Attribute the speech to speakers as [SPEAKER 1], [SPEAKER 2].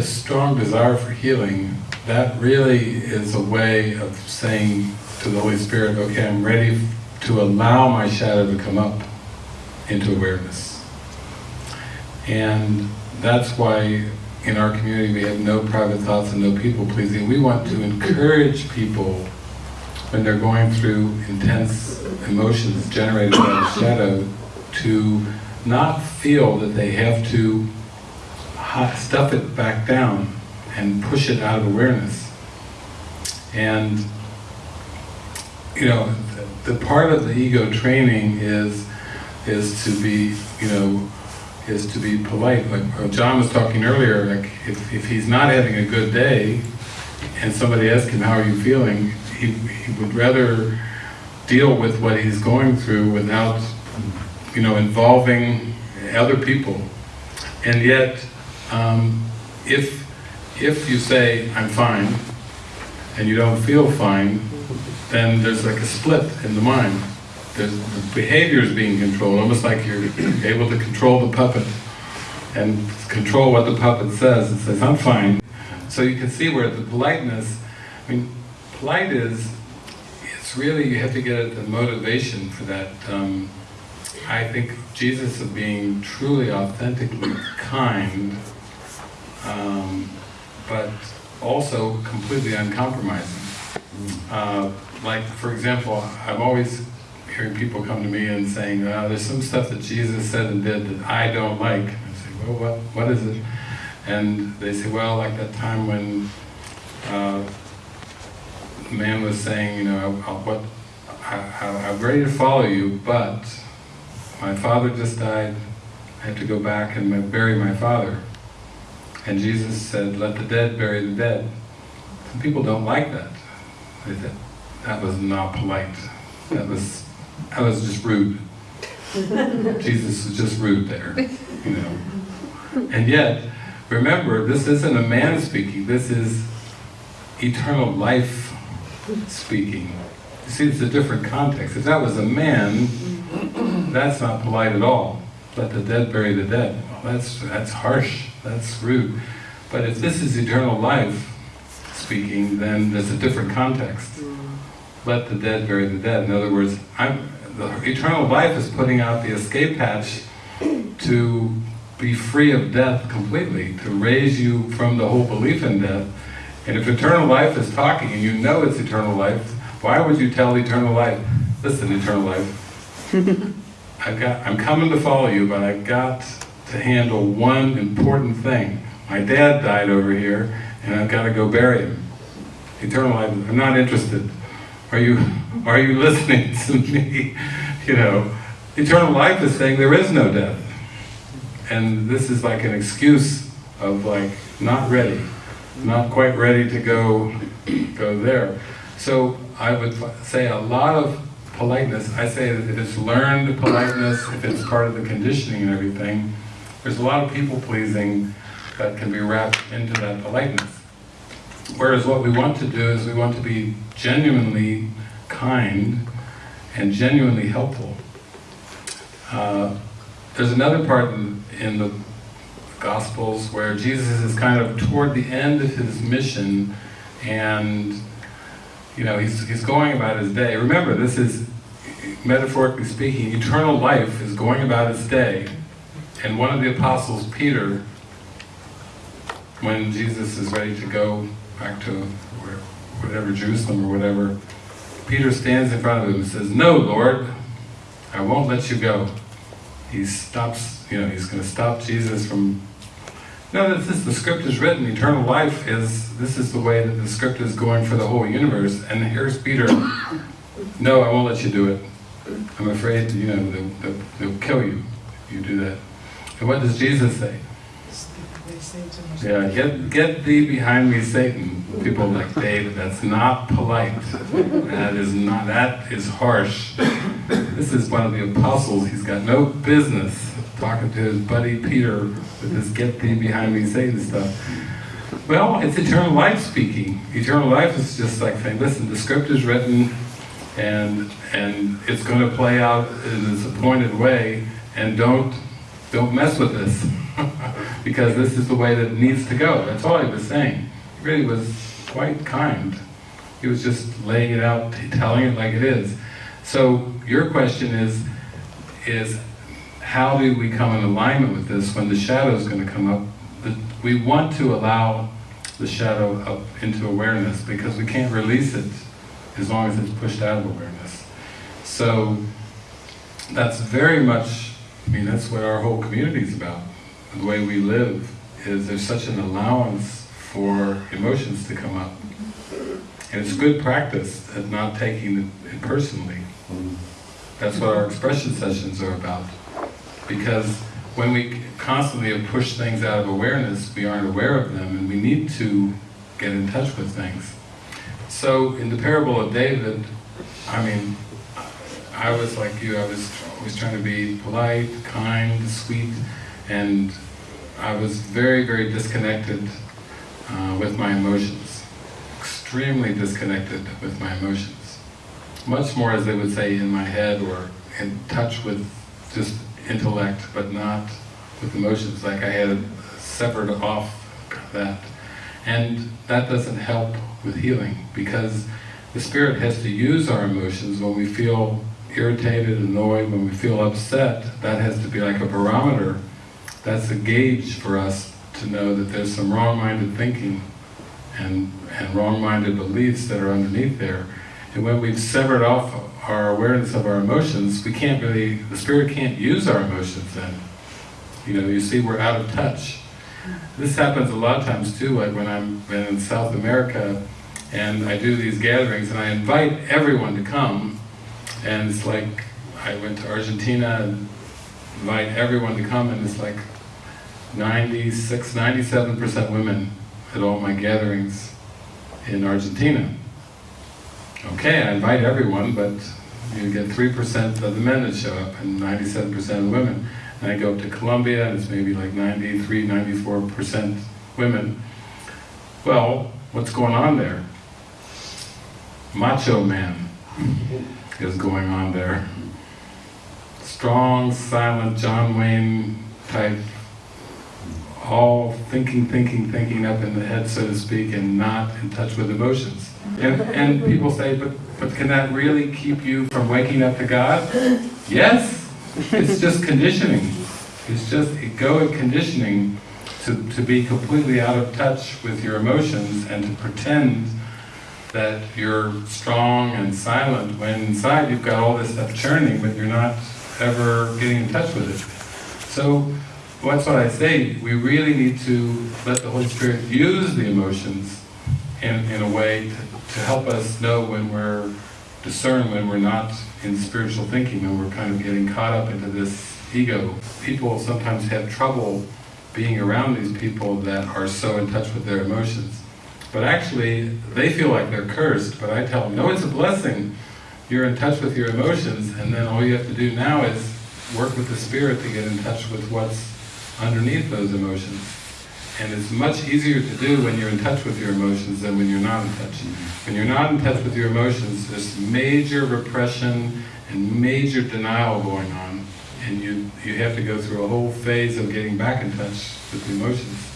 [SPEAKER 1] a strong desire for healing, that really is a way of saying to the Holy Spirit, okay, I'm ready to allow my shadow to come up into awareness. And that's why in our community we have no private thoughts and no people pleasing. We want to encourage people when they're going through intense emotions generated by the shadow to not feel that they have to stuff it back down and push it out of awareness. And, you know, the, part of the ego training is, is to be, you know, is to be polite. Like uh, John was talking earlier, like if, if he's not having a good day and somebody asks him, how are you feeling? He, he would rather deal with what he's going through without, you know, involving other people. And yet, um, if, if you say, I'm fine, and you don't feel fine, then there's like a split in the mind. There's, the behavior is being controlled, almost like you're able to control the puppet and control what the puppet says. It says, I'm fine. So you can see where the politeness, I mean, polite is, it's really, you have to get at the motivation for that. Um, I think Jesus of being truly, authentically kind um, but also completely uncompromising. Uh, like, for example, I'm always hearing people come to me and saying, uh, there's some stuff that Jesus said and did that I don't like. I say, well, what, what is it? And they say, well, like that time when uh, the man was saying, you know, I, what, I, I'm ready to follow you, but my father just died, I have to go back and bury my father. And Jesus said, let the dead bury the dead. Some people don't like that. They said, that was not polite. That was, that was just rude. Jesus was just rude there, you know. And yet, remember, this isn't a man speaking, this is eternal life speaking. You see, it's a different context. If that was a man, that's not polite at all. Let the dead bury the dead. Well, that's, that's harsh. That's rude. But if this is eternal life speaking, then there's a different context. Mm. Let the dead bury the dead. In other words, I'm, the eternal life is putting out the escape hatch to be free of death completely, to raise you from the whole belief in death. And if eternal life is talking and you know it's eternal life, why would you tell eternal life, listen eternal life, I've got, I'm coming to follow you, but I've got to handle one important thing. My dad died over here, and I've got to go bury him. Eternal life, I'm not interested. Are you, are you listening to me? You know, eternal life is saying there is no death. And this is like an excuse of like, not ready, not quite ready to go, go there. So I would say a lot of politeness, I say that it's learned politeness, if it's part of the conditioning and everything, there's a lot of people pleasing that can be wrapped into that politeness. Whereas what we want to do is we want to be genuinely kind and genuinely helpful. Uh, there's another part in, in the Gospels where Jesus is kind of toward the end of his mission and you know, he's, he's going about his day. Remember, this is, metaphorically speaking, eternal life is going about its day and one of the apostles, Peter, when Jesus is ready to go back to whatever, Jerusalem or whatever, Peter stands in front of him and says, No, Lord, I won't let you go. He stops, you know, he's going to stop Jesus from... No, this is, the script is written, eternal life is, this is the way that the script is going for the whole universe, and here's Peter, no, I won't let you do it. I'm afraid, you know, they'll, they'll, they'll kill you if you do that. And what does Jesus say? Yeah, get, get thee behind me, Satan. People like, David, that's not polite. That is not, that is harsh. This is one of the apostles. He's got no business talking to his buddy Peter with this get thee behind me, Satan stuff. Well, it's eternal life speaking. Eternal life is just like saying, listen, the script is written and and it's going to play out in this appointed way and don't don't mess with this, because this is the way that it needs to go. That's all he was saying. He really was quite kind. He was just laying it out, telling it like it is. So your question is, is how do we come in alignment with this when the shadow is going to come up? We want to allow the shadow up into awareness because we can't release it as long as it's pushed out of awareness. So that's very much, I mean, that's what our whole community is about. The way we live is there's such an allowance for emotions to come up. And it's good practice at not taking it personally. That's what our expression sessions are about. Because when we constantly have pushed things out of awareness, we aren't aware of them and we need to get in touch with things. So in the parable of David, I mean, I was like you, I was always trying to be polite, kind, sweet, and I was very, very disconnected uh, with my emotions. Extremely disconnected with my emotions. Much more, as they would say, in my head or in touch with just intellect, but not with emotions, like I had severed off that. And that doesn't help with healing, because the Spirit has to use our emotions when we feel irritated, annoyed, when we feel upset, that has to be like a barometer. That's a gauge for us to know that there's some wrong-minded thinking and, and wrong-minded beliefs that are underneath there. And when we've severed off our awareness of our emotions, we can't really, the Spirit can't use our emotions then. You know, you see we're out of touch. This happens a lot of times too, like when I'm in South America and I do these gatherings and I invite everyone to come and it's like, I went to Argentina and invite everyone to come and it's like 96, 97% women at all my gatherings in Argentina. Okay, I invite everyone, but you get 3% of the men that show up and 97% of the women. And I go up to Colombia and it's maybe like 93, 94% women. Well, what's going on there? Macho man is going on there. Strong, silent John Wayne type, all thinking, thinking, thinking up in the head, so to speak, and not in touch with emotions. And, and people say, but, but can that really keep you from waking up to God? Yes, it's just conditioning. It's just egoic conditioning to, to be completely out of touch with your emotions and to pretend that you're strong and silent when inside you've got all this stuff churning but you're not ever getting in touch with it. So that's what I say, we really need to let the Holy Spirit use the emotions in, in a way to, to help us know when we're, discern when we're not in spiritual thinking, when we're kind of getting caught up into this ego. People sometimes have trouble being around these people that are so in touch with their emotions. But actually, they feel like they're cursed, but I tell them, no, it's a blessing. You're in touch with your emotions, and then all you have to do now is work with the Spirit to get in touch with what's underneath those emotions. And it's much easier to do when you're in touch with your emotions than when you're not in touch. When you're not in touch with your emotions, there's major repression and major denial going on, and you, you have to go through a whole phase of getting back in touch with the emotions.